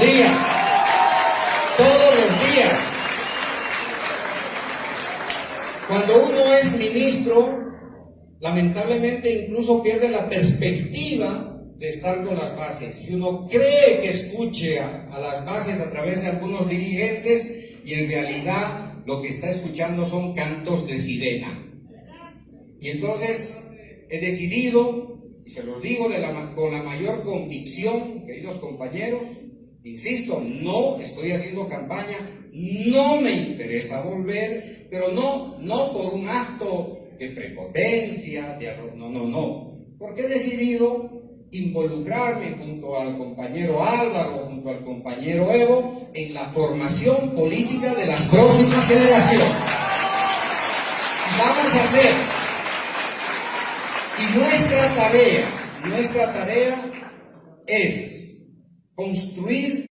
días. Todos los días. Cuando uno es ministro, lamentablemente incluso pierde la perspectiva de estar con las bases. Y uno cree que escuche a, las bases a través de algunos dirigentes y en realidad lo que está escuchando son cantos de sirena. Y entonces he decidido, y se los digo con la mayor convicción, queridos compañeros, insisto, no estoy haciendo campaña, no me interesa volver, pero no, no por un acto de prepotencia, de no, no, no, porque he decidido involucrarme junto al compañero Álvaro, junto al compañero Evo, en la formación política de las próximas generaciones. Vamos a hacer, y nuestra tarea, nuestra tarea es construir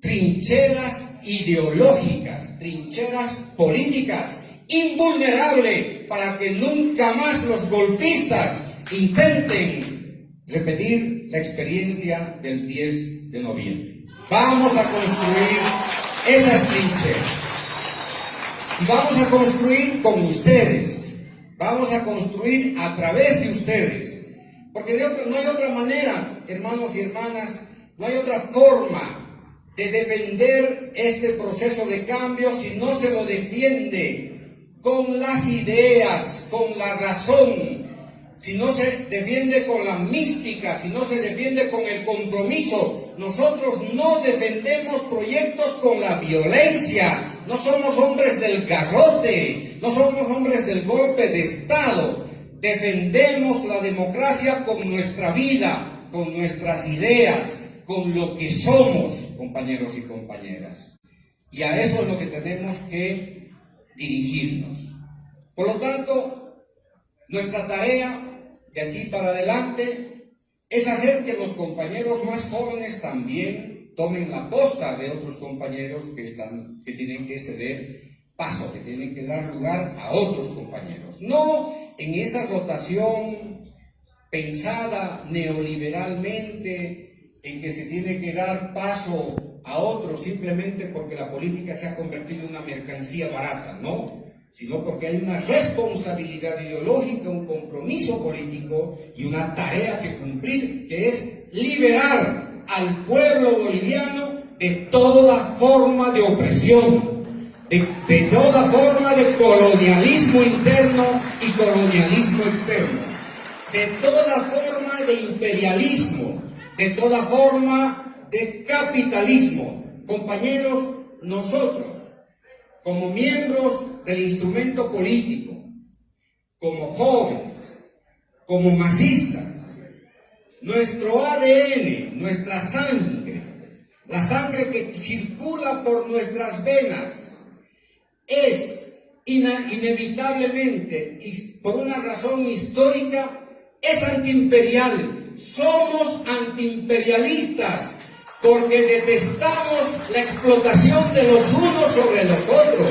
trincheras ideológicas, trincheras políticas, invulnerables, para que nunca más los golpistas intenten repetir la experiencia del 10 de noviembre. Vamos a construir esas trincheras. Y vamos a construir con ustedes. Vamos a construir a través de ustedes. Porque de no hay otra manera, hermanos y hermanas, no hay otra forma de defender este proceso de cambio si no se lo defiende con las ideas, con la razón, si no se defiende con la mística, si no se defiende con el compromiso. Nosotros no defendemos proyectos con la violencia. No somos hombres del garrote, no somos hombres del golpe de Estado. Defendemos la democracia con nuestra vida, con nuestras ideas, con lo que somos, compañeros y compañeras. Y a eso es lo que tenemos que dirigirnos. Por lo tanto, nuestra tarea de aquí para adelante es hacer que los compañeros más jóvenes también tomen la posta de otros compañeros que, están, que tienen que ceder paso, que tienen que dar lugar a otros compañeros. No en esa rotación pensada neoliberalmente en que se tiene que dar paso a otros simplemente porque la política se ha convertido en una mercancía barata, no sino porque hay una responsabilidad ideológica, un compromiso político y una tarea que cumplir, que es liberar al pueblo boliviano de toda forma de opresión, de toda forma de colonialismo interno y colonialismo externo, de toda forma de imperialismo, de toda forma de capitalismo. Compañeros, nosotros como miembros del instrumento político, como jóvenes, como masistas, nuestro ADN, nuestra sangre, la sangre que circula por nuestras venas, es inevitablemente, y por una razón histórica, es antiimperial. Somos antiimperialistas porque detestamos la explotación de los unos sobre los otros.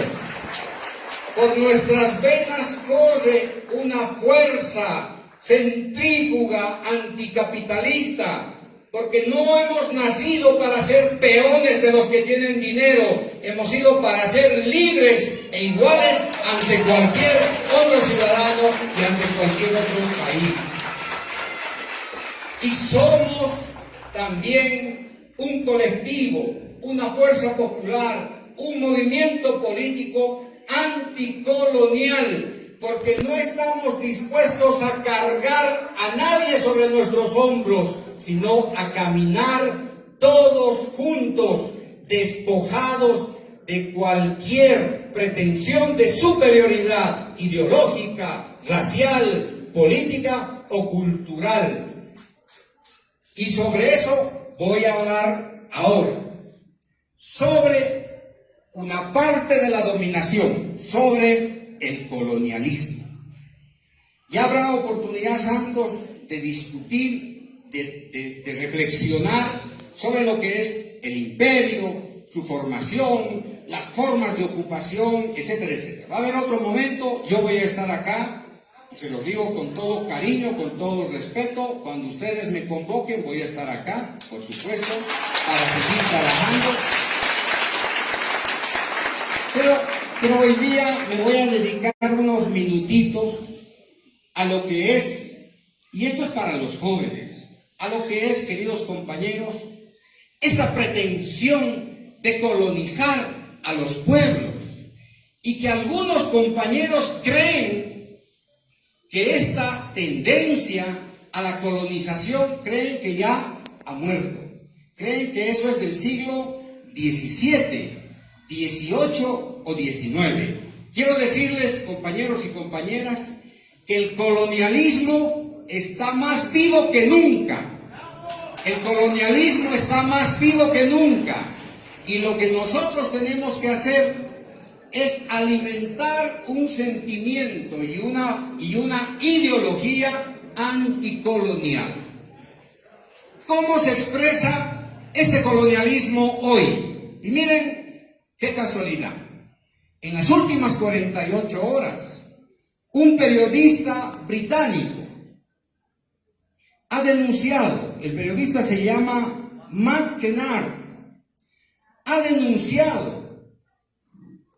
Por nuestras venas corre una fuerza centrífuga anticapitalista, porque no hemos nacido para ser peones de los que tienen dinero, hemos sido para ser libres e iguales ante cualquier otro ciudadano y ante cualquier otro país. Y somos también un colectivo, una fuerza popular, un movimiento político anticolonial, porque no estamos dispuestos a cargar a nadie sobre nuestros hombros, sino a caminar todos juntos, despojados de cualquier pretensión de superioridad ideológica, racial, política o cultural. Y sobre eso voy a hablar ahora sobre una parte de la dominación, sobre el colonialismo. Y habrá oportunidad, Santos, de discutir, de, reflexionar sobre lo que es el imperio, su formación, las formas de ocupación, etcétera, etcétera. Va a haber otro momento, yo voy a estar acá se los digo con todo cariño, con todo respeto, cuando ustedes me convoquen voy a estar acá, por supuesto, para seguir trabajando. Pero, pero hoy día me voy a dedicar unos minutitos a lo que es, y esto es para los jóvenes, a lo que es, queridos compañeros, esta pretensión de colonizar a los pueblos y que algunos compañeros creen que esta tendencia a la colonización creen que ya ha muerto. Creen que eso es del siglo XVII, XVIII o XIX. Quiero decirles, compañeros y compañeras, que el colonialismo está más vivo que nunca. El colonialismo está más vivo que nunca. Y lo que nosotros tenemos que hacer es alimentar un sentimiento y una, y una ideología anticolonial. ¿Cómo se expresa este colonialismo hoy? Y miren qué casualidad. En las últimas 48 horas, un periodista británico ha denunciado, el periodista se llama Matt Kennard, ha denunciado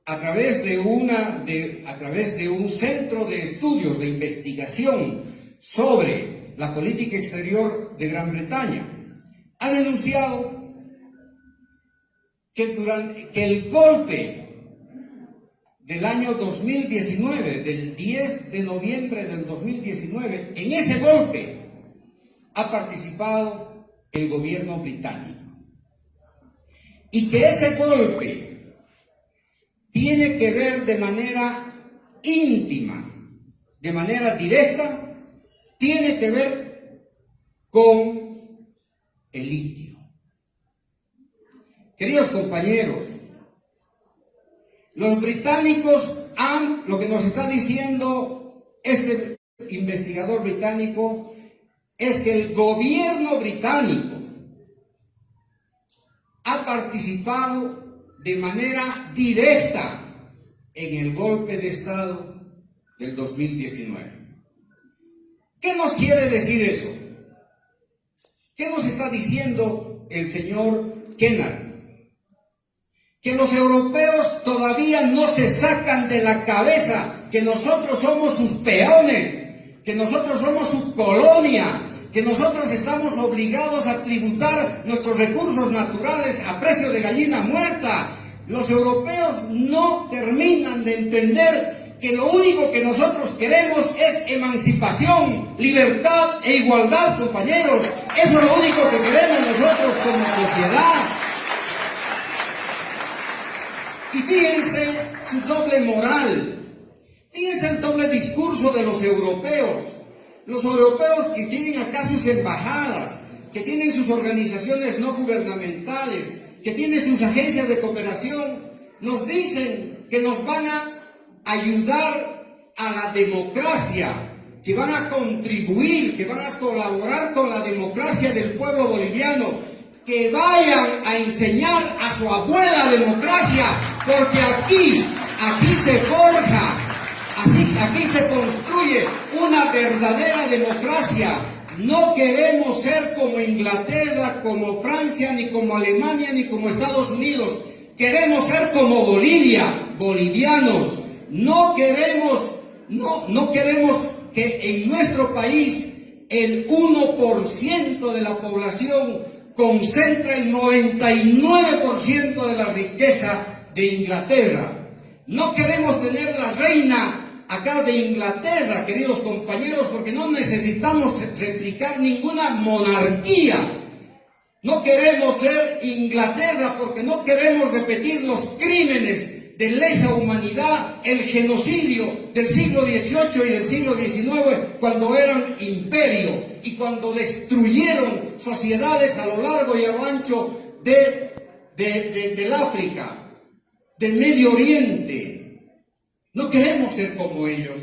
a través de, una, de, a través de un centro de estudios, de investigación sobre la política exterior de Gran Bretaña, ha denunciado que, durante, que el golpe del año 2019, del 10 de noviembre del 2019, en ese golpe ha participado el gobierno británico. Y que ese golpe tiene que ver de manera íntima, de manera directa, tiene que ver con el litio. Queridos compañeros, los británicos han, lo que nos está diciendo este investigador británico, es que el gobierno británico ha participado de manera directa en el golpe de Estado del 2019. ¿Qué nos quiere decir eso? ¿Qué nos está diciendo el señor Kennard? Que los europeos todavía no se sacan de la cabeza que nosotros somos sus peones, que nosotros somos su colonia, que nosotros estamos obligados a tributar nuestros recursos naturales a precio de gallina muerta. Los europeos no terminan de entender que lo único que nosotros queremos es emancipación, libertad e igualdad, compañeros. Eso es lo único que queremos nosotros como sociedad. Y fíjense su doble moral, fíjense el doble discurso de los europeos. Los europeos que tienen acá sus embajadas, que tienen sus organizaciones no gubernamentales, que tienen sus agencias de cooperación, nos dicen que nos van a ayudar a la democracia, que van a contribuir, que van a colaborar con la democracia del pueblo boliviano, que vayan a enseñar a su abuela democracia, porque aquí, aquí se forja Así, aquí se construye una verdadera democracia. No queremos ser como Inglaterra, como Francia, ni como Alemania, ni como Estados Unidos. Queremos ser como Bolivia, bolivianos. No queremos, no, no queremos que en nuestro país el 1% de la población concentre el 99% de la riqueza de Inglaterra. No queremos tener la reina acá de Inglaterra, queridos compañeros, porque no necesitamos replicar ninguna monarquía. No queremos ser Inglaterra porque no queremos repetir los crímenes de lesa humanidad, el genocidio del siglo XVIII y del siglo XIX cuando eran imperio y cuando destruyeron sociedades a lo largo y a lo ancho de, del África, del Medio Oriente, no queremos ser como ellos,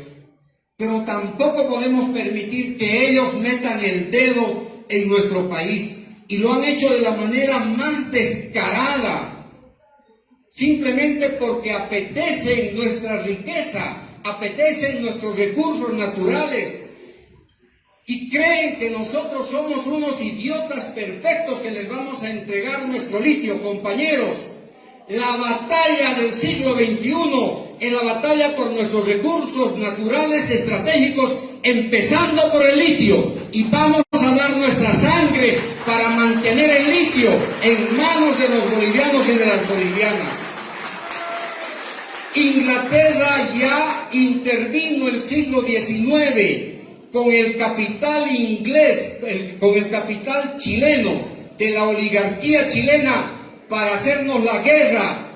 pero tampoco podemos permitir que ellos metan el dedo en nuestro país y lo han hecho de la manera más descarada, simplemente porque apetecen nuestra riqueza, apetecen nuestros recursos naturales y creen que nosotros somos unos idiotas perfectos que les vamos a entregar nuestro litio, compañeros. La batalla del siglo XXI es la batalla por nuestros recursos naturales estratégicos, empezando por el litio. Y vamos a dar nuestra sangre para mantener el litio en manos de los bolivianos y de las bolivianas. Inglaterra ya intervino el siglo XIX con el capital inglés, con el capital chileno de la oligarquía chilena para hacernos la guerra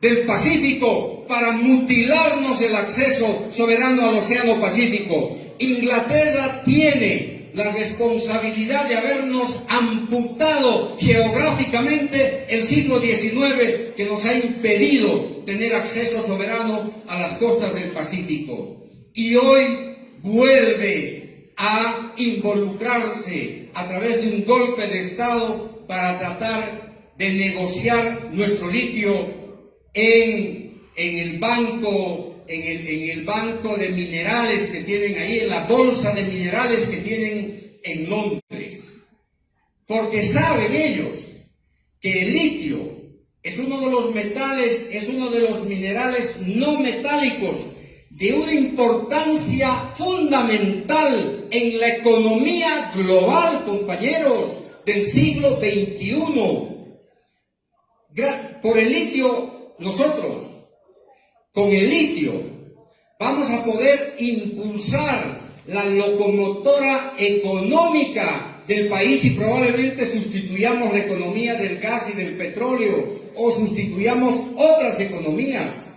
del Pacífico, para mutilarnos el acceso soberano al Océano Pacífico. Inglaterra tiene la responsabilidad de habernos amputado geográficamente el siglo XIX que nos ha impedido tener acceso soberano a las costas del Pacífico. Y hoy vuelve a involucrarse a través de un golpe de Estado para tratar de negociar nuestro litio en, en el banco en el, en el, banco de minerales que tienen ahí, en la bolsa de minerales que tienen en Londres. Porque saben ellos que el litio es uno de los metales, es uno de los minerales no metálicos de una importancia fundamental en la economía global, compañeros, del siglo XXI. Por el litio, nosotros, con el litio, vamos a poder impulsar la locomotora económica del país y probablemente sustituyamos la economía del gas y del petróleo o sustituyamos otras economías.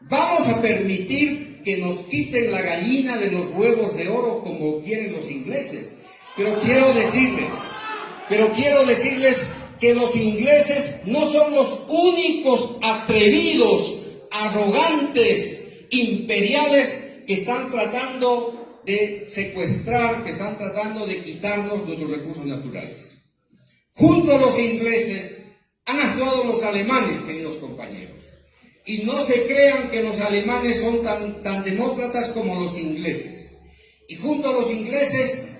Vamos a permitir que nos quiten la gallina de los huevos de oro como quieren los ingleses. Pero quiero decirles, pero quiero decirles que los ingleses no son los únicos atrevidos, arrogantes, imperiales que están tratando de secuestrar, que están tratando de quitarnos nuestros recursos naturales. Junto a los ingleses han actuado los alemanes, queridos compañeros. Y no se crean que los alemanes son tan, tan demócratas como los ingleses. Y junto a los ingleses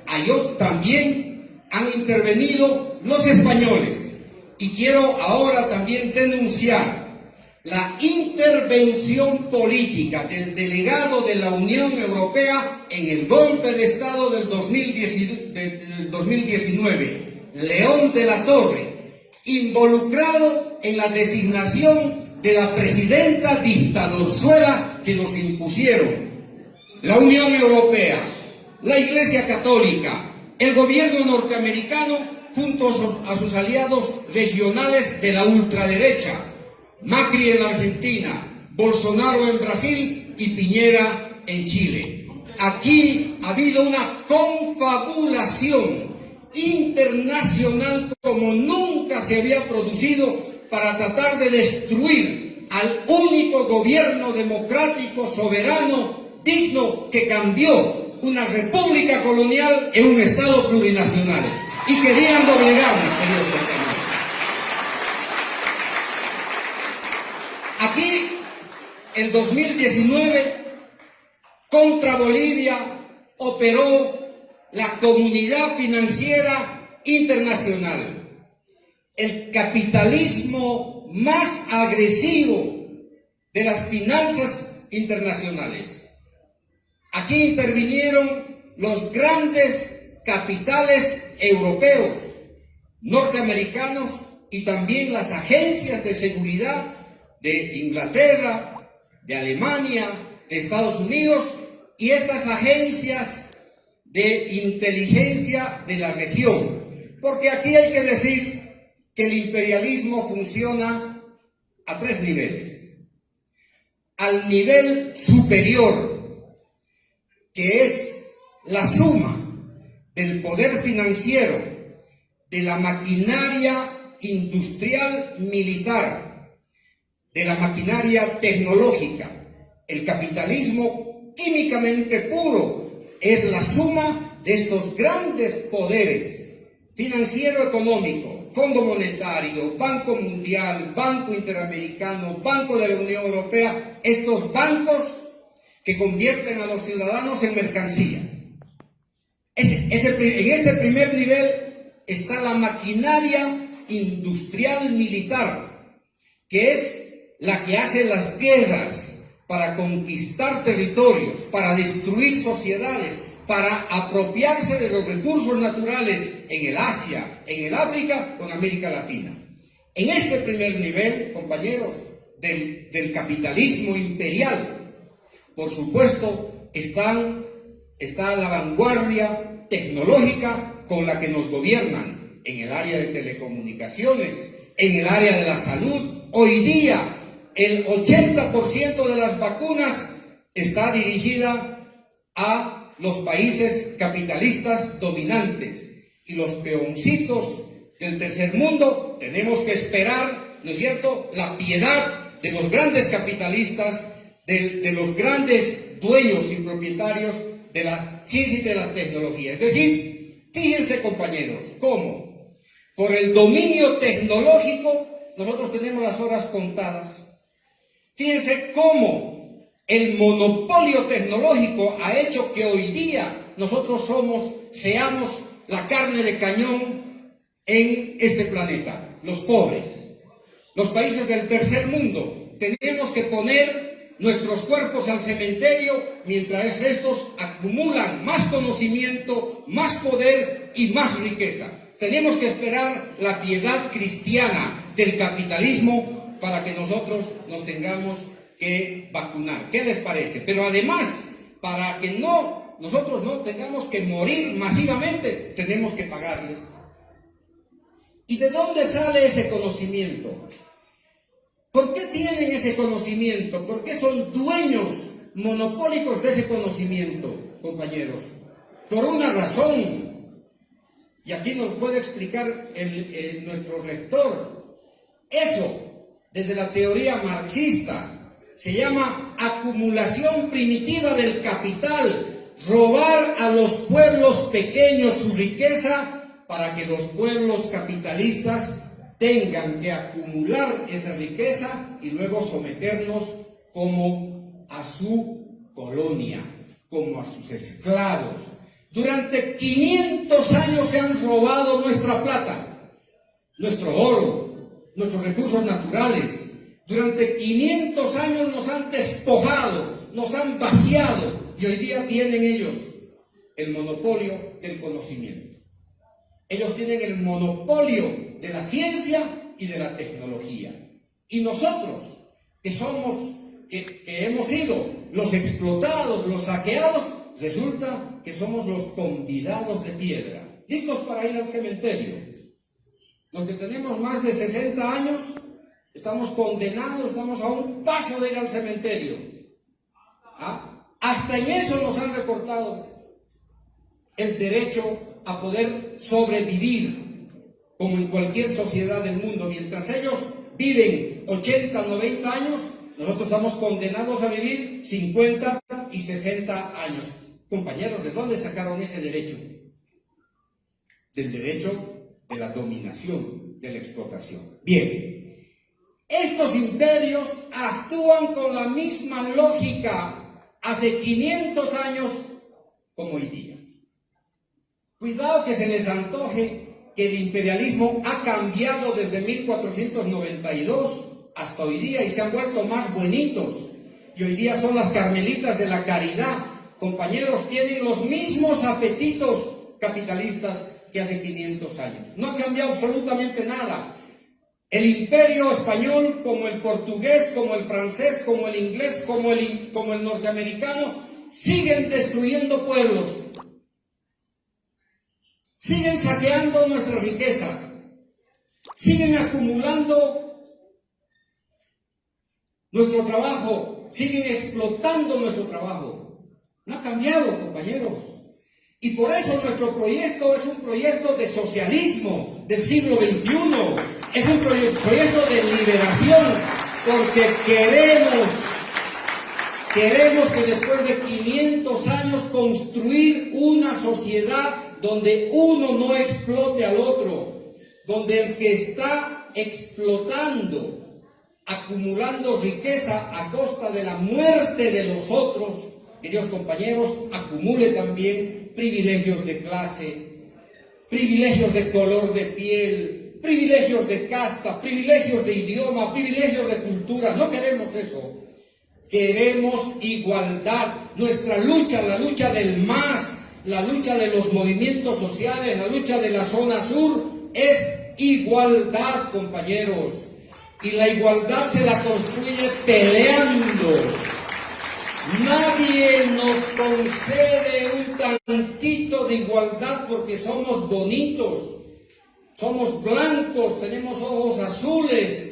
también han intervenido los españoles. Y quiero ahora también denunciar la intervención política del delegado de la Unión Europea en el golpe de Estado del 2019, León de la Torre, involucrado en la designación de la presidenta dictadorzuela que nos impusieron. La Unión Europea, la Iglesia Católica, el gobierno norteamericano junto a sus aliados regionales de la ultraderecha, Macri en Argentina, Bolsonaro en Brasil y Piñera en Chile. Aquí ha habido una confabulación internacional como nunca se había producido para tratar de destruir al único gobierno democrático, soberano, digno, que cambió una república colonial en un Estado plurinacional. Y querían doblegarnos, queridos compañeros. Aquí, el 2019, contra Bolivia operó la comunidad financiera internacional el capitalismo más agresivo de las finanzas internacionales. Aquí intervinieron los grandes capitales europeos, norteamericanos y también las agencias de seguridad de Inglaterra, de Alemania, de Estados Unidos y estas agencias de inteligencia de la región. Porque aquí hay que decir que el imperialismo funciona a tres niveles. Al nivel superior, que es la suma del poder financiero, de la maquinaria industrial militar, de la maquinaria tecnológica. El capitalismo químicamente puro es la suma de estos grandes poderes financiero económico, Fondo Monetario, Banco Mundial, Banco Interamericano, Banco de la Unión Europea, estos bancos que convierten a los ciudadanos en mercancía. en este primer nivel está la maquinaria industrial militar, que es la que hace las guerras para conquistar territorios, para destruir sociedades, para apropiarse de los recursos naturales en el Asia, en el África o en América Latina. En este primer nivel, compañeros, del, capitalismo imperial, por supuesto, está la vanguardia tecnológica con la que nos gobiernan en el área de telecomunicaciones, en el área de la salud. Hoy día el 80% de las vacunas está dirigida a los países capitalistas dominantes y los peoncitos del tercer mundo tenemos que esperar, ¿no es cierto?, la piedad de los grandes capitalistas, de, los grandes dueños y propietarios de la ciencia y de la tecnología. Es decir, fíjense compañeros, cómo por el dominio tecnológico nosotros tenemos las horas contadas Fíjense cómo el monopolio tecnológico ha hecho que hoy día nosotros somos, seamos la carne de cañón en este planeta, los pobres, los países del tercer mundo. Tenemos que poner nuestros cuerpos al cementerio mientras estos acumulan más conocimiento, más poder y más riqueza. Tenemos que esperar la piedad cristiana del capitalismo para que nosotros nos tengamos que vacunar. ¿Qué les parece? Pero además, para que no nosotros no tengamos que morir masivamente, tenemos que pagarles. ¿Y de dónde sale ese conocimiento? ¿Por qué tienen ese conocimiento? ¿Por qué son dueños monopólicos de ese conocimiento, compañeros? Por una razón. Y aquí nos puede explicar el, nuestro rector. Eso desde la teoría marxista. Se llama acumulación primitiva del capital, robar a los pueblos pequeños su riqueza para que los pueblos capitalistas tengan que acumular esa riqueza y luego someternos como a su colonia, como a sus esclavos. Durante 500 años se han robado nuestra plata, nuestro oro, nuestros recursos naturales. Durante 500 años nos han despojado, nos han vaciado y hoy día tienen ellos el monopolio del conocimiento. Ellos tienen el monopolio de la ciencia y de la tecnología. Y nosotros, que somos, que, que hemos sido los explotados, los saqueados, resulta que somos los convidados de piedra, listos para ir al cementerio los que tenemos más de 60 años, estamos condenados, estamos a un paso de ir al cementerio. ¿Ah? Hasta en eso nos han recortado el derecho a poder sobrevivir, como en cualquier sociedad del mundo. Mientras ellos viven 80, 90 años, nosotros estamos condenados a vivir 50 y 60 años. Compañeros, ¿de dónde sacaron ese derecho? Del derecho de la dominación, de la explotación. Bien, estos imperios actúan con la misma lógica hace 500 años como hoy día. Cuidado que se les antoje que el imperialismo ha cambiado desde 1492 hasta hoy día y se han vuelto más buenitos. Y hoy día son las carmelitas de la caridad. Compañeros, tienen los mismos apetitos capitalistas que hace 500 años. No ha cambiado absolutamente nada. El imperio español, como el portugués, como el francés, como el inglés, como el, como el norteamericano, siguen destruyendo pueblos. Siguen saqueando nuestra riqueza. Siguen acumulando nuestro trabajo. Siguen explotando nuestro trabajo. No ha cambiado, compañeros. Y por eso nuestro proyecto es un proyecto de socialismo del siglo XXI. Es un proyecto de liberación porque queremos, queremos que después de 500 años construir una sociedad donde uno no explote al otro, donde el que está explotando, acumulando riqueza a costa de la muerte de los otros, queridos compañeros, acumule también privilegios de clase, privilegios de color de piel, privilegios de casta, privilegios de idioma, privilegios de cultura. No queremos eso. Queremos igualdad. Nuestra lucha, la lucha del más, la lucha de los movimientos sociales, la lucha de la zona sur, es igualdad, compañeros. Y la igualdad se la construye peleando. Nadie nos concede un tantito de igualdad porque somos bonitos, somos blancos, tenemos ojos azules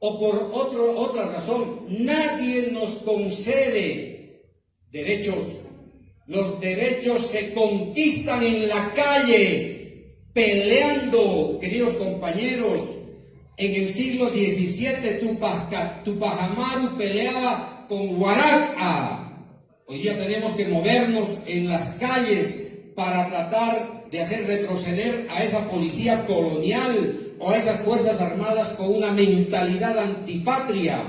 o por otro, otra razón. Nadie nos concede derechos. Los derechos se conquistan en la calle, peleando, queridos compañeros. En el siglo XVII Tupac Amaru peleaba con Huaraca. Hoy día tenemos que movernos en las calles para tratar de hacer retroceder a esa policía colonial o a esas fuerzas armadas con una mentalidad antipatria.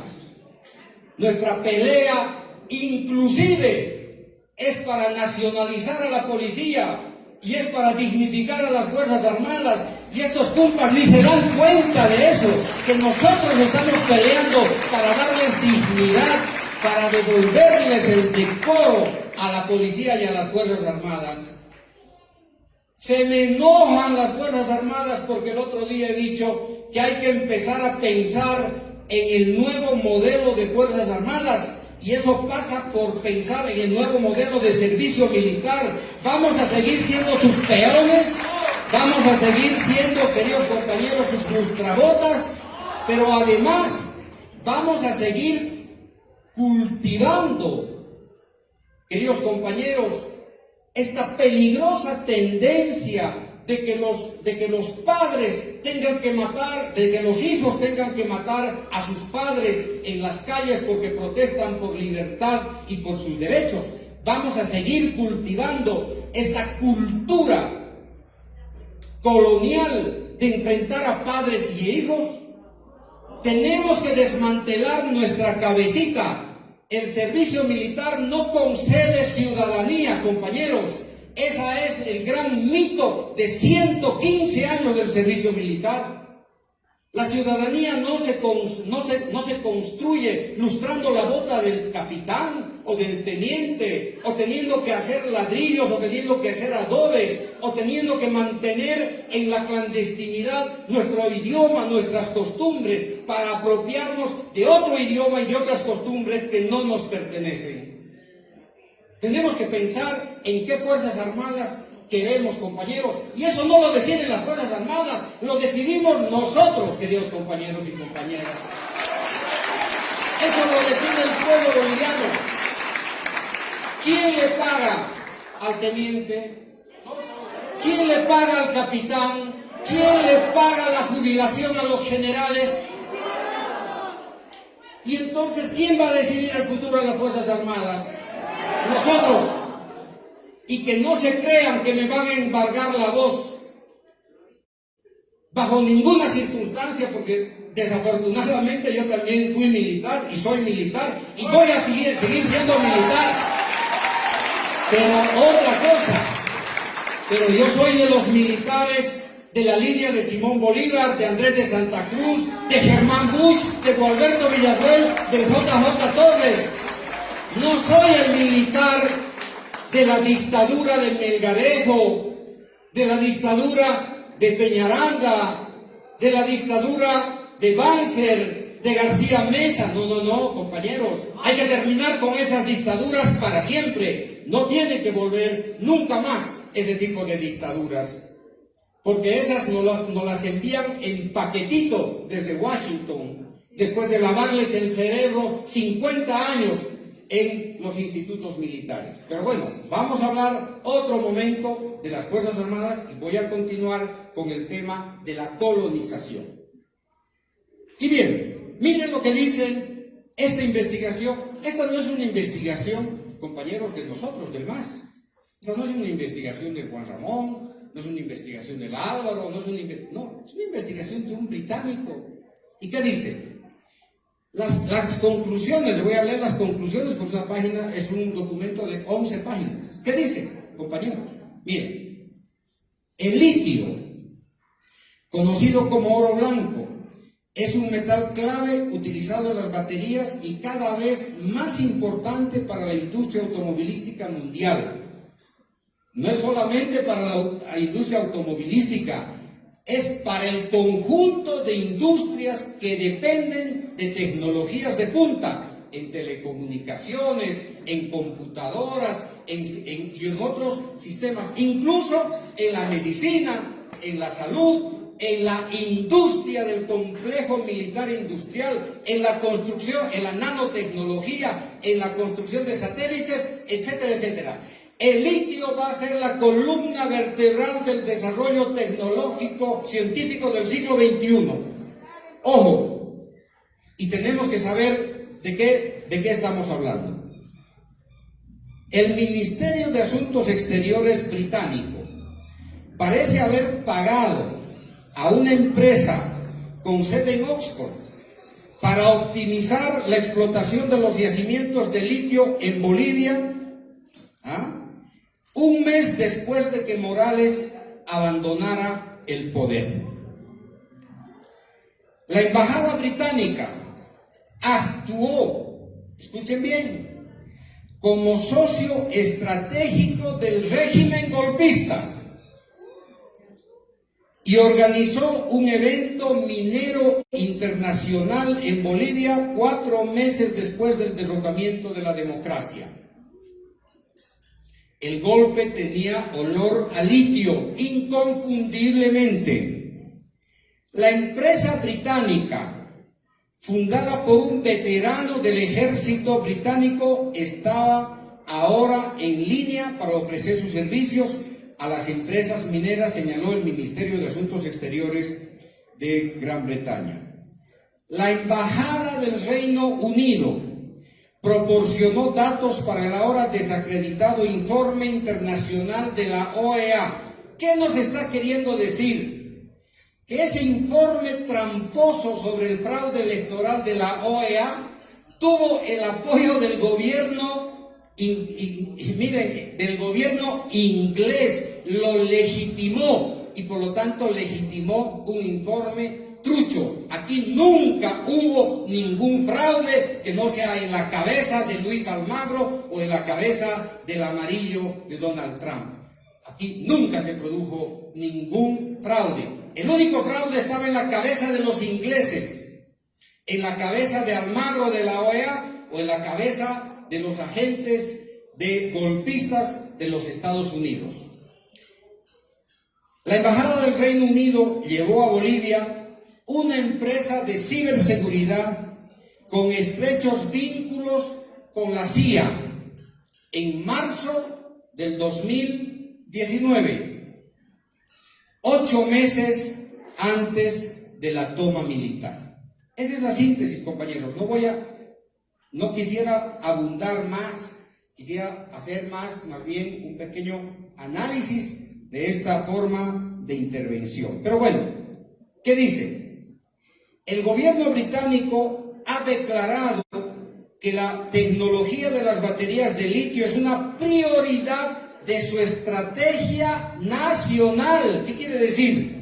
Nuestra pelea inclusive es para nacionalizar a la policía y es para dignificar a las Fuerzas Armadas. Y estos compas ni se dan cuenta de eso, que nosotros estamos peleando para darles dignidad, para devolverles el decoro a la policía y a las Fuerzas Armadas. Se me enojan las Fuerzas Armadas porque el otro día he dicho que hay que empezar a pensar en el nuevo modelo de Fuerzas Armadas y eso pasa por pensar en el nuevo modelo de servicio militar. Vamos a seguir siendo sus peones, vamos a seguir siendo, queridos compañeros, sus frustrabotas, pero además vamos a seguir cultivando, queridos compañeros, esta peligrosa tendencia de que, los, de que los padres tengan que matar, de que los hijos tengan que matar a sus padres en las calles porque protestan por libertad y por sus derechos. Vamos a seguir cultivando esta cultura colonial de enfrentar a padres y hijos. Tenemos que desmantelar nuestra cabecita. El servicio militar no concede ciudadanía, compañeros. Ese es el gran mito de 115 años del servicio militar. La ciudadanía no se, no, no se, construye lustrando la bota del capitán o del teniente, o teniendo que hacer ladrillos, o teniendo que hacer adobes, o teniendo que mantener en la clandestinidad nuestro idioma, nuestras costumbres, para apropiarnos de otro idioma y de otras costumbres que no nos pertenecen. Tenemos que pensar en qué Fuerzas Armadas queremos, compañeros. Y eso no lo deciden las Fuerzas Armadas, lo decidimos nosotros, queridos compañeros y compañeras. Eso lo decide el pueblo boliviano. ¿Quién le paga al teniente? ¿Quién le paga al capitán? ¿Quién le paga la jubilación a los generales? Y entonces, ¿quién va a decidir el futuro de las Fuerzas Armadas? nosotros y que no se crean que me van a embargar la voz bajo ninguna circunstancia porque desafortunadamente yo también fui militar y soy militar y voy a seguir, seguir siendo militar pero otra cosa pero yo soy de los militares de la línea de Simón Bolívar, de Andrés de Santa Cruz, de Germán Bush, de Gualberto Villaruel, de JJ Torres. No soy el militar de la dictadura de Melgarejo, de la dictadura de Peñaranda, de la dictadura de Banzer, de García Mesa. No, no, no, compañeros. Hay que terminar con esas dictaduras para siempre. No tiene que volver nunca más ese tipo de dictaduras. Porque esas nos las, nos las envían en paquetito desde Washington, después de lavarles el cerebro 50 años en los institutos militares. Pero bueno, vamos a hablar otro momento de las Fuerzas Armadas y voy a continuar con el tema de la colonización. Y bien, miren lo que dice esta investigación. Esta no es una investigación, compañeros, de nosotros, del MAS. Esta no es una investigación de Juan Ramón, no es una investigación del Álvaro, no es una, no, es una investigación de un británico. ¿Y qué dice? Las, conclusiones, le voy a leer las conclusiones, pues una página es un documento de 11 páginas. ¿Qué dice, compañeros? Miren, el litio conocido como oro blanco. Es un metal clave utilizado en las baterías y cada vez más importante para la industria automovilística mundial. No es solamente para la industria automovilística, es para el conjunto de industrias que dependen de tecnologías de punta, en telecomunicaciones, en computadoras y en otros sistemas, incluso en la medicina, en la salud, en la industria del complejo militar industrial, en la construcción, en la nanotecnología, en la construcción de satélites, etcétera, etcétera. El litio va a ser la columna vertebral del desarrollo tecnológico científico del siglo XXI. Ojo, y tenemos que saber de qué, de qué estamos hablando. El Ministerio de Asuntos Exteriores británico parece haber pagado a una empresa con sede en Oxford para optimizar la explotación de los yacimientos de litio en Bolivia. Un mes después de que Morales abandonara el poder. La embajada británica actuó, escuchen bien, como socio estratégico del régimen golpista y organizó un evento minero internacional en Bolivia cuatro meses después del derrocamiento de la democracia. El golpe tenía olor a litio, inconfundiblemente. La empresa británica, fundada por un veterano del ejército británico, estaba ahora en línea para ofrecer sus servicios a las empresas mineras, señaló el Ministerio de Asuntos Exteriores de Gran Bretaña. La Embajada del Reino Unido proporcionó datos para el ahora desacreditado informe internacional de la OEA. ¿Qué nos está queriendo decir? Que ese informe tramposo sobre el fraude electoral de la OEA tuvo el apoyo del gobierno, mire, del gobierno inglés, lo legitimó y por lo tanto legitimó un informe trucho. Aquí nunca hubo ningún fraude que no sea en la cabeza de Luis Almagro o en la cabeza del amarillo de Donald Trump. Aquí nunca se produjo ningún fraude. El único fraude estaba en la cabeza de los ingleses, en la cabeza de Almagro de la OEA o en la cabeza de los agentes de golpistas de los Estados Unidos. La Embajada del Reino Unido llevó a Bolivia una empresa de ciberseguridad con estrechos vínculos con la CIA en marzo del 2019, ocho meses antes de la toma militar. Esa es la síntesis, compañeros. No voy a, no quisiera abundar más, quisiera hacer más, más bien un pequeño análisis de esta forma de intervención. Pero bueno, ¿qué dice? El gobierno británico ha declarado que la tecnología de las baterías de litio es una prioridad de su estrategia nacional. ¿Qué quiere decir?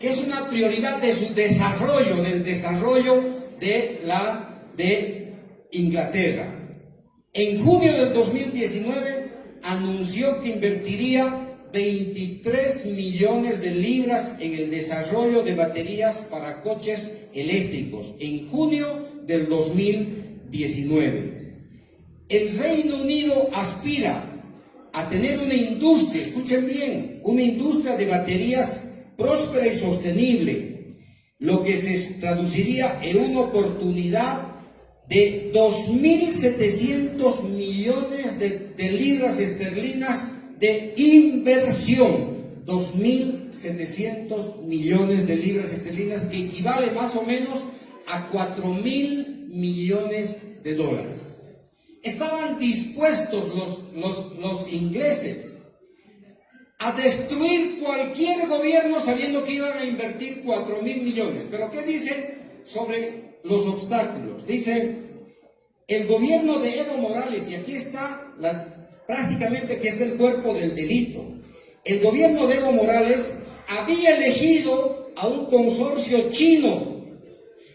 Que es una prioridad de su desarrollo, del desarrollo de la de Inglaterra. En junio del 2019 anunció que invertiría 23 millones de libras en el desarrollo de baterías para coches eléctricos en junio del 2019. El Reino Unido aspira a tener una industria, escuchen bien, una industria de baterías próspera y sostenible, lo que se traduciría en una oportunidad de 2.700 millones de, de libras esterlinas de inversión, 2.700 millones de libras esterlinas, que equivale más o menos a 4.000 millones de dólares. Estaban dispuestos los, los, los ingleses a destruir cualquier gobierno sabiendo que iban a invertir 4 mil millones. Pero ¿qué dice sobre los obstáculos? Dice, el gobierno de Evo Morales, y aquí está la, prácticamente que es del cuerpo del delito. El gobierno de Evo Morales había elegido a un consorcio chino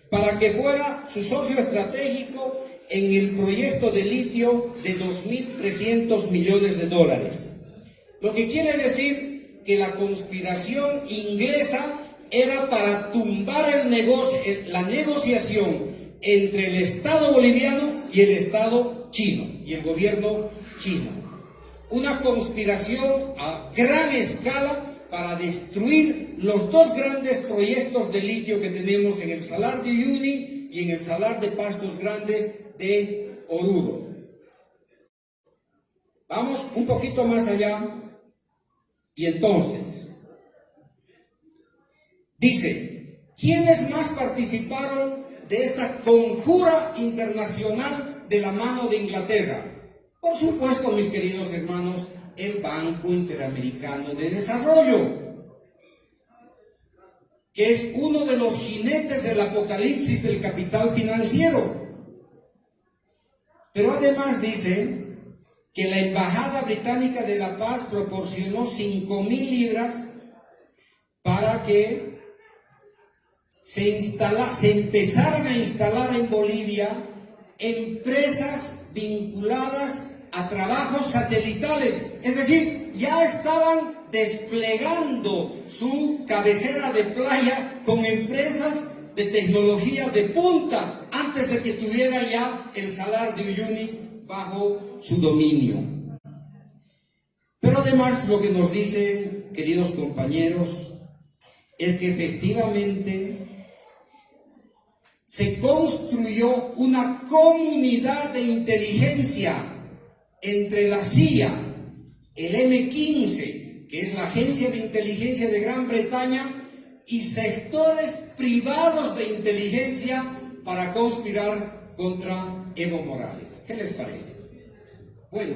para que fuera su socio estratégico en el proyecto de litio de 2.300 millones de dólares. Lo que quiere decir que la conspiración inglesa era para tumbar la negociación entre el Estado boliviano y el Estado chino y el gobierno chino. Una conspiración a gran escala para destruir los dos grandes proyectos de litio que tenemos en el Salar de Uyuni y en el Salar de Pastos Grandes de Oruro. Vamos un poquito más allá y entonces dice, ¿quiénes más participaron de esta conjura internacional de la mano de Inglaterra? Por supuesto, mis queridos hermanos, el Banco Interamericano de Desarrollo, que es uno de los jinetes del apocalipsis del capital financiero. Pero además dice que la Embajada Británica de la Paz proporcionó 5 mil libras para que se, se empezaran a instalar en Bolivia empresas vinculadas a trabajos satelitales, es decir, ya estaban desplegando su cabecera de playa con empresas de tecnología de punta antes de que tuviera ya el salar de Uyuni bajo su dominio. Pero además lo que nos dicen, queridos compañeros, es que efectivamente se construyó una comunidad de inteligencia entre la CIA, el M15, que es la agencia de inteligencia de Gran Bretaña, y sectores privados de inteligencia para conspirar contra Evo Morales. ¿Qué les parece? Bueno,